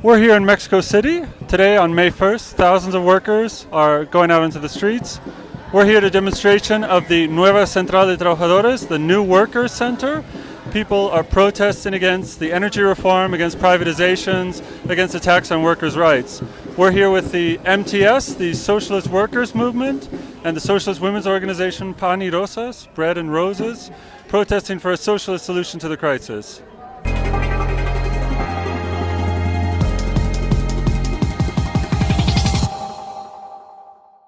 We're here in Mexico City today on May 1st. Thousands of workers are going out into the streets. We're here at a demonstration of the Nueva Central de Trabajadores, the new workers center. People are protesting against the energy reform, against privatizations, against attacks on workers' rights. We're here with the MTS, the Socialist Workers Movement, and the Socialist Women's Organization Pan y Rosas, Bread and Roses, protesting for a socialist solution to the crisis.